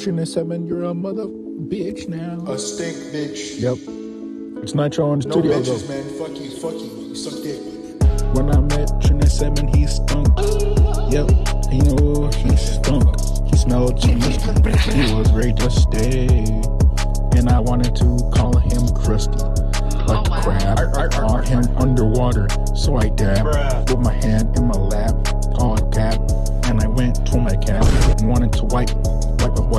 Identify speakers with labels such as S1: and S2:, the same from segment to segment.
S1: Trina 7, you're a mother bitch now.
S2: A stink bitch.
S1: Yep. It's Nitro in the
S2: No
S1: studio,
S2: bitches,
S1: though.
S2: man. Fuck you, fuck you. You suck dick.
S1: When I met Trina 7, he stunk. Yep, he knew he stunk. He smelled cheese. He was great to stay. And I wanted to call him Krusty. Like oh, the crab. On him underwater. So I dabbed. Put my hand in my lap. Call it cap. And I went to my cat wanted to wipe,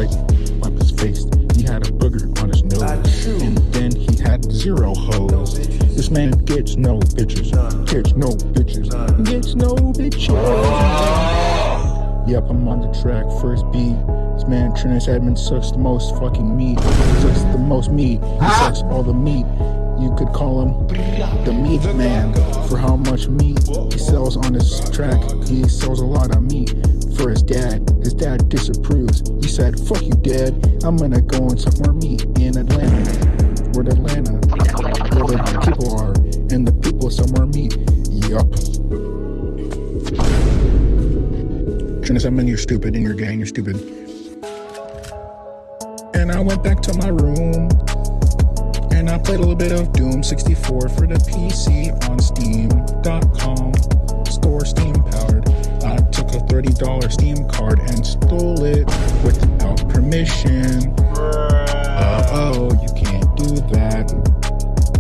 S1: wipe wipe, wipe his face. He had a booger on his nose. And then he had zero hoes. This man gets no bitches. Gets no bitches. Gets no bitches. Yep, I'm on the track. First beat. This man, Trinus Edmund, sucks the most fucking meat. Sucks the most meat. He sucks all the meat. You could call him the meat man. For how much meat he sells on his track. He sells a lot of meat for his dad. His dad disapproves. Said, fuck you, dad. I'm gonna go and more meat in Atlanta. Where Atlanta, where the people are. And the people more meat. Yup. Trinus Edmund, you're stupid. And your gang, you're stupid. And I went back to my room and I played a little bit of Doom 64 for the PC on Steam.com. $30 Steam card and stole it without permission. Uh oh, you can't do that.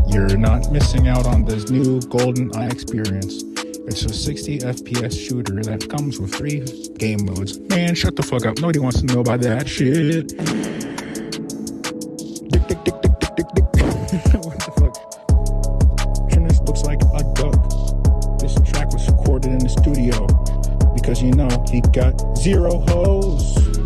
S1: You're not missing out on this new Golden Eye experience. It's a 60 FPS shooter that comes with three game modes. Man, shut the fuck up. Nobody wants to know about that shit. What the fuck? Looks like a duck. This track was recorded in the studio because you know he got zero hoes.